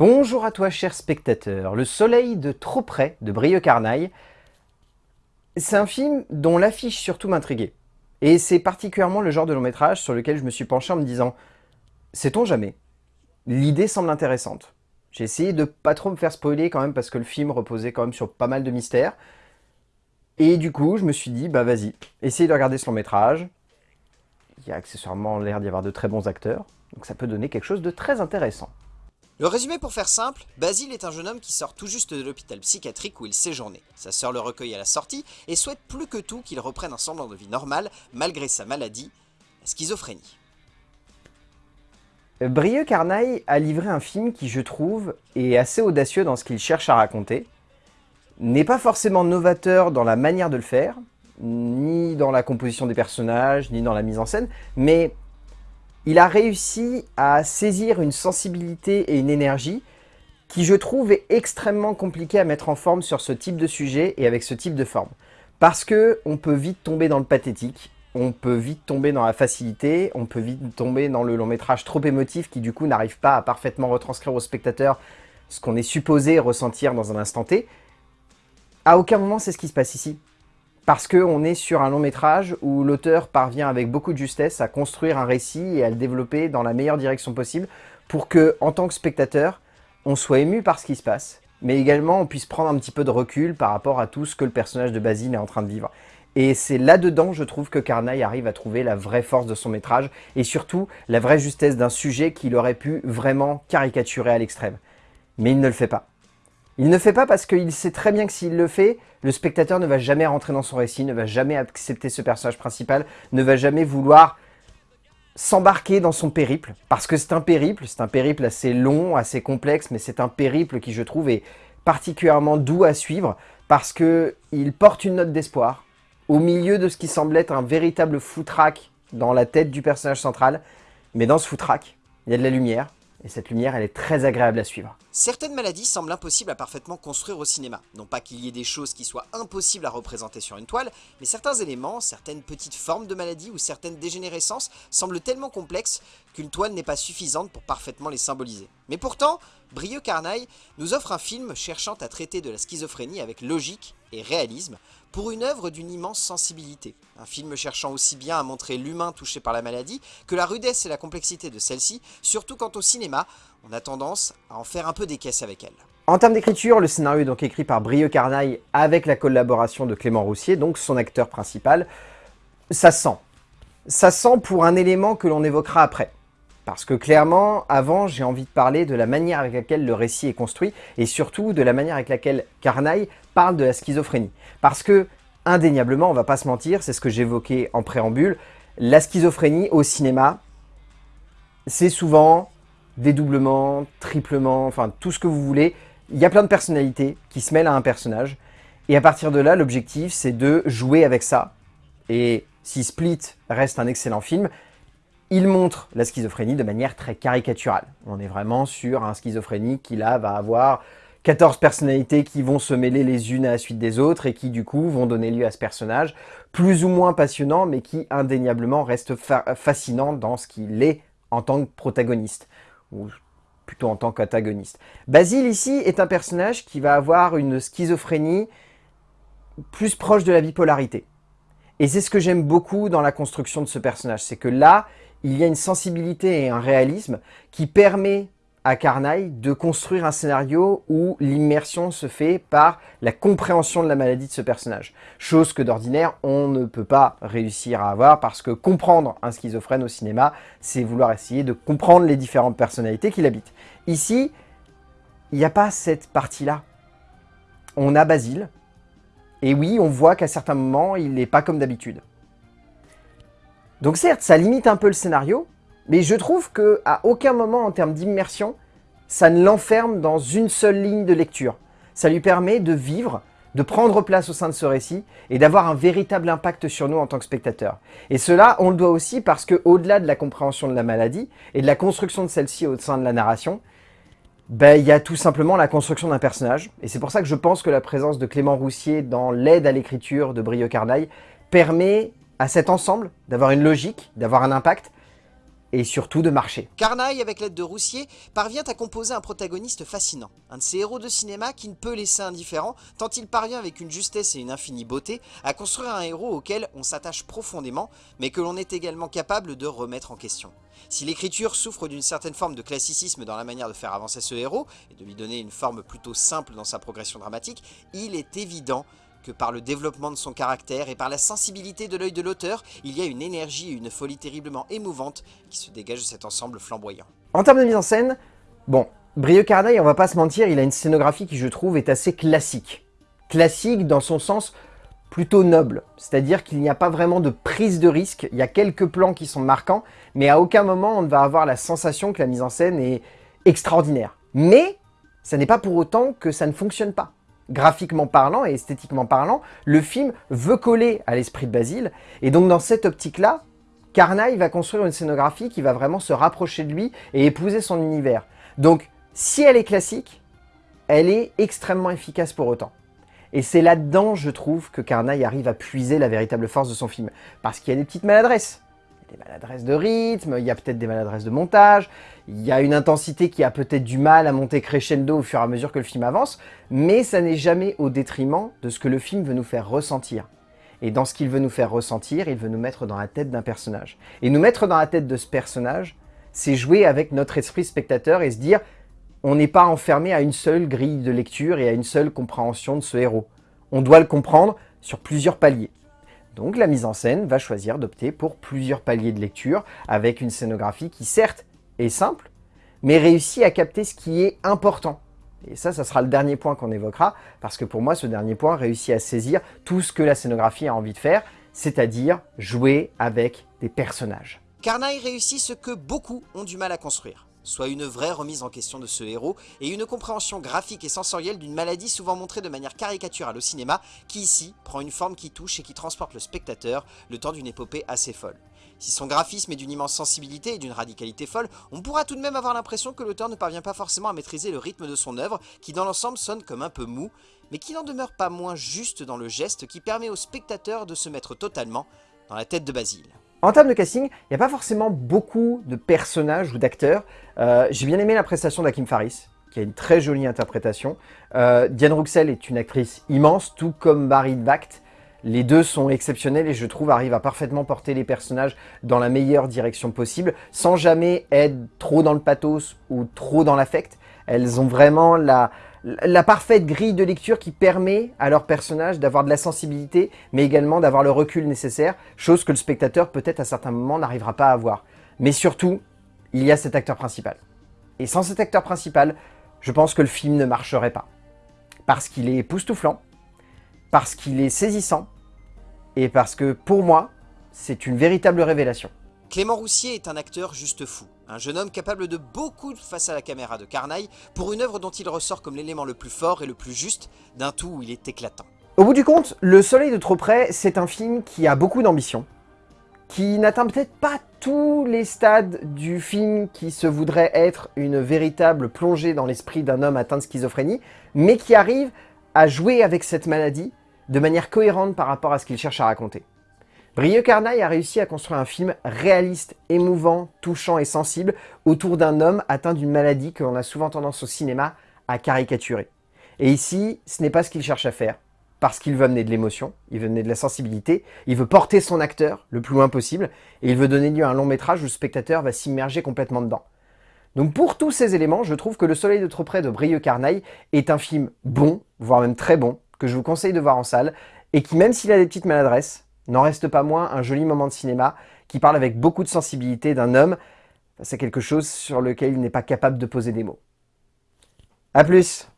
Bonjour à toi cher spectateur, Le soleil de trop près de Brieux Carnaille. C'est un film dont l'affiche surtout m'intriguait. Et c'est particulièrement le genre de long métrage sur lequel je me suis penché en me disant « Sait-on jamais ?» L'idée semble intéressante. J'ai essayé de pas trop me faire spoiler quand même parce que le film reposait quand même sur pas mal de mystères. Et du coup, je me suis dit, bah vas-y, essaye de regarder ce long métrage. Il y a accessoirement l'air d'y avoir de très bons acteurs, donc ça peut donner quelque chose de très intéressant. Le résumé pour faire simple, Basile est un jeune homme qui sort tout juste de l'hôpital psychiatrique où il séjournait. Sa sœur le recueille à la sortie et souhaite plus que tout qu'il reprenne un semblant de vie normale malgré sa maladie, la schizophrénie. Brieux Carnaille a livré un film qui, je trouve, est assez audacieux dans ce qu'il cherche à raconter, n'est pas forcément novateur dans la manière de le faire, ni dans la composition des personnages, ni dans la mise en scène, mais il a réussi à saisir une sensibilité et une énergie qui, je trouve, est extrêmement compliqué à mettre en forme sur ce type de sujet et avec ce type de forme. Parce que on peut vite tomber dans le pathétique, on peut vite tomber dans la facilité, on peut vite tomber dans le long métrage trop émotif qui du coup n'arrive pas à parfaitement retranscrire au spectateur ce qu'on est supposé ressentir dans un instant T. À aucun moment c'est ce qui se passe ici. Parce qu'on est sur un long métrage où l'auteur parvient avec beaucoup de justesse à construire un récit et à le développer dans la meilleure direction possible pour que, en tant que spectateur, on soit ému par ce qui se passe, mais également on puisse prendre un petit peu de recul par rapport à tout ce que le personnage de Basile est en train de vivre. Et c'est là-dedans, je trouve, que Carnaille arrive à trouver la vraie force de son métrage et surtout la vraie justesse d'un sujet qu'il aurait pu vraiment caricaturer à l'extrême. Mais il ne le fait pas. Il ne fait pas parce qu'il sait très bien que s'il le fait, le spectateur ne va jamais rentrer dans son récit, ne va jamais accepter ce personnage principal, ne va jamais vouloir s'embarquer dans son périple. Parce que c'est un périple, c'est un périple assez long, assez complexe, mais c'est un périple qui, je trouve, est particulièrement doux à suivre parce qu'il porte une note d'espoir, au milieu de ce qui semble être un véritable foutraque dans la tête du personnage central. Mais dans ce foutraque, il y a de la lumière, et cette lumière, elle est très agréable à suivre. Certaines maladies semblent impossibles à parfaitement construire au cinéma. Non pas qu'il y ait des choses qui soient impossibles à représenter sur une toile, mais certains éléments, certaines petites formes de maladies ou certaines dégénérescences semblent tellement complexes qu'une toile n'est pas suffisante pour parfaitement les symboliser. Mais pourtant, Brieux Carnaille nous offre un film cherchant à traiter de la schizophrénie avec logique et réalisme, pour une œuvre d'une immense sensibilité. Un film cherchant aussi bien à montrer l'humain touché par la maladie que la rudesse et la complexité de celle-ci, surtout quant au cinéma, on a tendance à en faire un peu des caisses avec elle. En termes d'écriture, le scénario est donc écrit par Brieux Carnaille avec la collaboration de Clément Roussier, donc son acteur principal. Ça sent. Ça sent pour un élément que l'on évoquera après. Parce que clairement, avant, j'ai envie de parler de la manière avec laquelle le récit est construit et surtout de la manière avec laquelle Carnaille parle de la schizophrénie. Parce que, indéniablement, on va pas se mentir, c'est ce que j'évoquais en préambule, la schizophrénie au cinéma, c'est souvent dédoublement, triplement, enfin tout ce que vous voulez. Il y a plein de personnalités qui se mêlent à un personnage. Et à partir de là, l'objectif, c'est de jouer avec ça. Et si Split reste un excellent film, il montre la schizophrénie de manière très caricaturale. On est vraiment sur un schizophrénique qui là va avoir 14 personnalités qui vont se mêler les unes à la suite des autres et qui du coup vont donner lieu à ce personnage, plus ou moins passionnant mais qui indéniablement reste fascinant dans ce qu'il est en tant que protagoniste, ou plutôt en tant qu'antagoniste. Basile ici est un personnage qui va avoir une schizophrénie plus proche de la bipolarité. Et c'est ce que j'aime beaucoup dans la construction de ce personnage, c'est que là, il y a une sensibilité et un réalisme qui permet à Carnaille de construire un scénario où l'immersion se fait par la compréhension de la maladie de ce personnage. Chose que d'ordinaire, on ne peut pas réussir à avoir parce que comprendre un schizophrène au cinéma, c'est vouloir essayer de comprendre les différentes personnalités qu'il habite. Ici, il n'y a pas cette partie-là. On a Basile, et oui, on voit qu'à certains moments, il n'est pas comme d'habitude. Donc certes, ça limite un peu le scénario, mais je trouve qu'à aucun moment en termes d'immersion, ça ne l'enferme dans une seule ligne de lecture. Ça lui permet de vivre, de prendre place au sein de ce récit et d'avoir un véritable impact sur nous en tant que spectateurs. Et cela, on le doit aussi parce que au-delà de la compréhension de la maladie et de la construction de celle-ci au sein de la narration, ben, il y a tout simplement la construction d'un personnage. Et c'est pour ça que je pense que la présence de Clément Roussier dans l'aide à l'écriture de Brieux Carnaille permet à cet ensemble d'avoir une logique, d'avoir un impact, et surtout de marcher. Carnaille, avec l'aide de Roussier, parvient à composer un protagoniste fascinant, un de ces héros de cinéma qui ne peut laisser indifférent, tant il parvient avec une justesse et une infinie beauté à construire un héros auquel on s'attache profondément, mais que l'on est également capable de remettre en question. Si l'écriture souffre d'une certaine forme de classicisme dans la manière de faire avancer ce héros, et de lui donner une forme plutôt simple dans sa progression dramatique, il est évident que par le développement de son caractère et par la sensibilité de l'œil de l'auteur, il y a une énergie et une folie terriblement émouvante qui se dégagent de cet ensemble flamboyant. En termes de mise en scène, bon, Brieux Carnaille, on va pas se mentir, il a une scénographie qui je trouve est assez classique. Classique dans son sens plutôt noble, c'est-à-dire qu'il n'y a pas vraiment de prise de risque, il y a quelques plans qui sont marquants, mais à aucun moment on ne va avoir la sensation que la mise en scène est extraordinaire. Mais, ça n'est pas pour autant que ça ne fonctionne pas graphiquement parlant et esthétiquement parlant, le film veut coller à l'esprit de Basile. Et donc dans cette optique-là, Carnaille va construire une scénographie qui va vraiment se rapprocher de lui et épouser son univers. Donc si elle est classique, elle est extrêmement efficace pour autant. Et c'est là-dedans, je trouve, que Carnaille arrive à puiser la véritable force de son film. Parce qu'il y a des petites maladresses des maladresses de rythme, il y a peut-être des maladresses de montage, il y a une intensité qui a peut-être du mal à monter crescendo au fur et à mesure que le film avance, mais ça n'est jamais au détriment de ce que le film veut nous faire ressentir. Et dans ce qu'il veut nous faire ressentir, il veut nous mettre dans la tête d'un personnage. Et nous mettre dans la tête de ce personnage, c'est jouer avec notre esprit spectateur et se dire on n'est pas enfermé à une seule grille de lecture et à une seule compréhension de ce héros. On doit le comprendre sur plusieurs paliers. Donc la mise en scène va choisir d'opter pour plusieurs paliers de lecture avec une scénographie qui certes est simple, mais réussit à capter ce qui est important. Et ça, ça sera le dernier point qu'on évoquera, parce que pour moi, ce dernier point réussit à saisir tout ce que la scénographie a envie de faire, c'est-à-dire jouer avec des personnages. Carnaille réussit ce que beaucoup ont du mal à construire soit une vraie remise en question de ce héros et une compréhension graphique et sensorielle d'une maladie souvent montrée de manière caricaturale au cinéma qui ici prend une forme qui touche et qui transporte le spectateur le temps d'une épopée assez folle. Si son graphisme est d'une immense sensibilité et d'une radicalité folle, on pourra tout de même avoir l'impression que l'auteur ne parvient pas forcément à maîtriser le rythme de son œuvre, qui dans l'ensemble sonne comme un peu mou, mais qui n'en demeure pas moins juste dans le geste qui permet au spectateur de se mettre totalement dans la tête de Basile. En termes de casting, il n'y a pas forcément beaucoup de personnages ou d'acteurs. Euh, j'ai bien aimé la prestation d'Akim Faris, qui a une très jolie interprétation. Euh, Diane Ruxel est une actrice immense, tout comme Barry Vact. Les deux sont exceptionnels et je trouve arrivent à parfaitement porter les personnages dans la meilleure direction possible, sans jamais être trop dans le pathos ou trop dans l'affect. Elles ont vraiment la, la parfaite grille de lecture qui permet à leur personnage d'avoir de la sensibilité, mais également d'avoir le recul nécessaire, chose que le spectateur peut-être à certains moments n'arrivera pas à avoir. Mais surtout, il y a cet acteur principal. Et sans cet acteur principal, je pense que le film ne marcherait pas. Parce qu'il est époustouflant, parce qu'il est saisissant, et parce que pour moi, c'est une véritable révélation. Clément Roussier est un acteur juste fou, un jeune homme capable de beaucoup face à la caméra de Carnaille, pour une œuvre dont il ressort comme l'élément le plus fort et le plus juste, d'un tout où il est éclatant. Au bout du compte, Le Soleil de trop près, c'est un film qui a beaucoup d'ambition, qui n'atteint peut-être pas tous les stades du film qui se voudrait être une véritable plongée dans l'esprit d'un homme atteint de schizophrénie, mais qui arrive à jouer avec cette maladie de manière cohérente par rapport à ce qu'il cherche à raconter. Brieux Carnaille a réussi à construire un film réaliste, émouvant, touchant et sensible autour d'un homme atteint d'une maladie que l'on a souvent tendance au cinéma à caricaturer. Et ici, ce n'est pas ce qu'il cherche à faire, parce qu'il veut amener de l'émotion, il veut amener de la sensibilité, il veut porter son acteur le plus loin possible, et il veut donner lieu à un long métrage où le spectateur va s'immerger complètement dedans. Donc pour tous ces éléments, je trouve que Le Soleil de trop près de Brieux Carnaille est un film bon, voire même très bon, que je vous conseille de voir en salle, et qui même s'il a des petites maladresses, N'en reste pas moins un joli moment de cinéma qui parle avec beaucoup de sensibilité d'un homme C'est quelque chose sur lequel il n'est pas capable de poser des mots. A plus